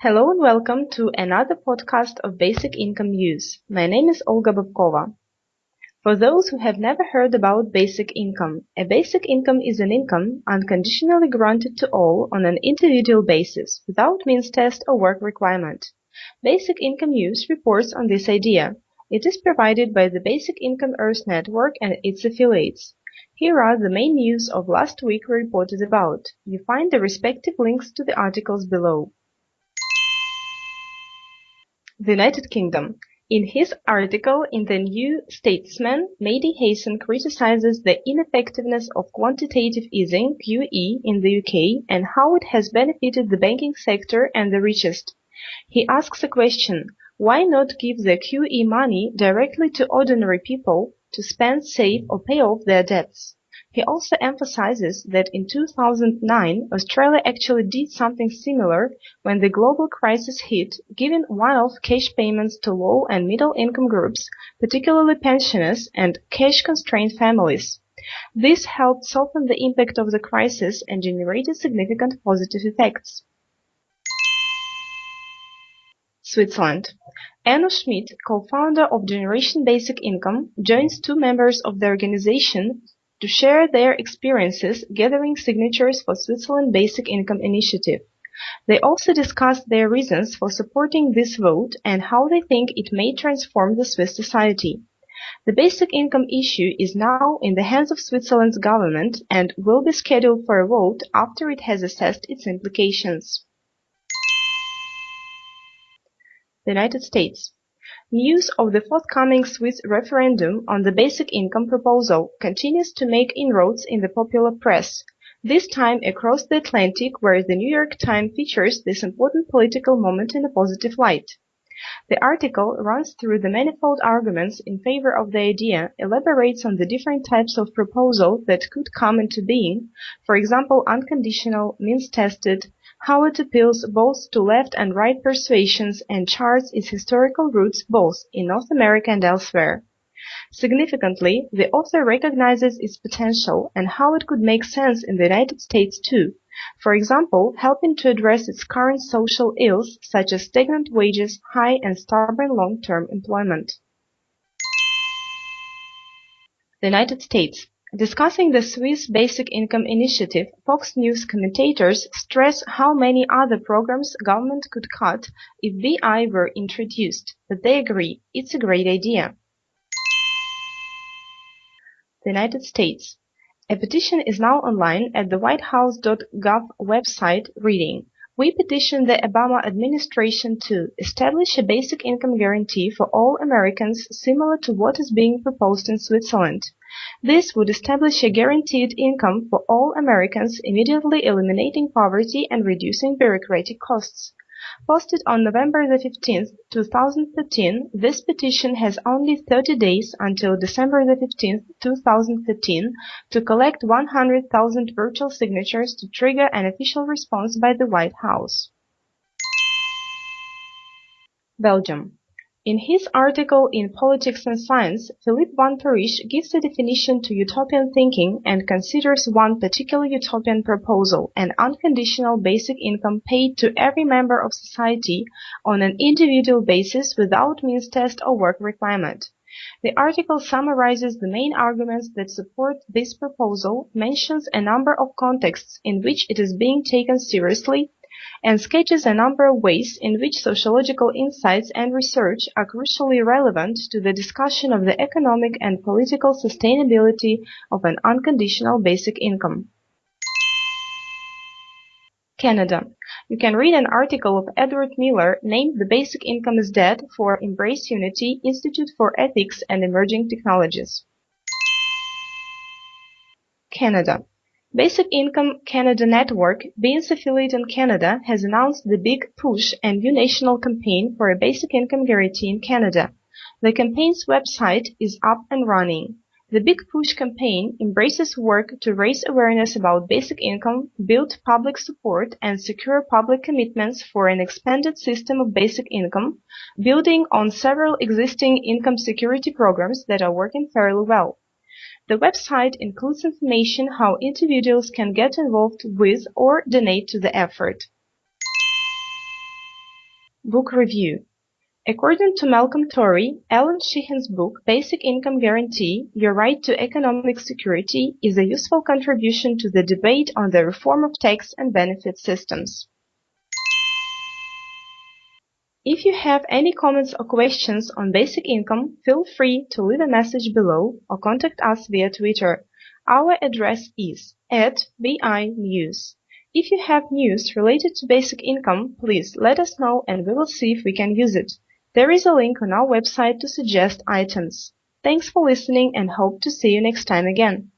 Hello and welcome to another podcast of Basic Income News. My name is Olga Babkova. For those who have never heard about basic income, a basic income is an income unconditionally granted to all on an individual basis without means test or work requirement. Basic Income News reports on this idea. It is provided by the Basic Income Earth Network and its affiliates. Here are the main news of last week we reported about. You find the respective links to the articles below. The United Kingdom. In his article in the New Statesman, Mehdi Hasan criticizes the ineffectiveness of quantitative easing (QE) in the UK and how it has benefited the banking sector and the richest. He asks a question: why not give the QE money directly to ordinary people to spend, save or pay off their debts? He also emphasizes that in 2009 Australia actually did something similar when the global crisis hit, giving one-off cash payments to low and middle income groups, particularly pensioners and cash-constrained families. This helped soften the impact of the crisis and generated significant positive effects. Switzerland. Enno Schmidt, co-founder of Generation Basic Income, joins two members of the organization to share their experiences gathering signatures for Switzerland Basic Income Initiative. They also discussed their reasons for supporting this vote and how they think it may transform the Swiss society. The basic income issue is now in the hands of Switzerland's government and will be scheduled for a vote after it has assessed its implications. The United States. News of the forthcoming Swiss referendum on the basic income proposal continues to make inroads in the popular press, this time across the Atlantic where the New York Times features this important political moment in a positive light. The article runs through the manifold arguments in favor of the idea, elaborates on the different types of proposal that could come into being, for example unconditional, means-tested, how it appeals both to left and right persuasions and charts its historical roots both in North America and elsewhere. Significantly, the author recognizes its potential and how it could make sense in the United States too, for example, helping to address its current social ills such as stagnant wages, high and stubborn long-term employment. The United States. Discussing the Swiss Basic Income Initiative, Fox News commentators stress how many other programs government could cut if BI were introduced, but they agree it's a great idea. The United States. A petition is now online at the whitehouse.gov website reading we petition the Obama administration to establish a basic income guarantee for all Americans similar to what is being proposed in Switzerland. This would establish a guaranteed income for all Americans, immediately eliminating poverty and reducing bureaucratic costs. Posted on November 15, 2013, this petition has only 30 days until December 15, 2013 to collect 100,000 virtual signatures to trigger an official response by the White House. Belgium. In his article in Politics and Science, Philippe van Parijs gives a definition to utopian thinking and considers one particular utopian proposal, an unconditional basic income paid to every member of society on an individual basis without means test or work requirement. The article summarizes the main arguments that support this proposal, mentions a number of contexts in which it is being taken seriously, and sketches a number of ways in which sociological insights and research are crucially relevant to the discussion of the economic and political sustainability of an unconditional basic income. Canada. You can read an article of Edward Miller named The Basic Income is Dead for Embrace Unity Institute for Ethics and Emerging Technologies. Canada. Basic Income Canada Network, BIEN's affiliate in Canada, has announced the Big Push and new national campaign for a basic income guarantee in Canada. The campaign's website is up and running. The Big Push campaign embraces work to raise awareness about basic income, build public support, and secure public commitments for an expanded system of basic income, building on several existing income security programs that are working fairly well. The website includes information how individuals can get involved with or donate to the effort. Book Review According to Malcolm Torry, Allan Sheahen's book Basic Income Guarantee Your Right to Economic Security is a useful contribution to the debate on the reform of tax and benefit systems. If you have any comments or questions on basic income, feel free to leave a message below or contact us via Twitter. Our address is at BI If you have news related to basic income, please let us know and we will see if we can use it. There is a link on our website to suggest items. Thanks for listening and hope to see you next time again.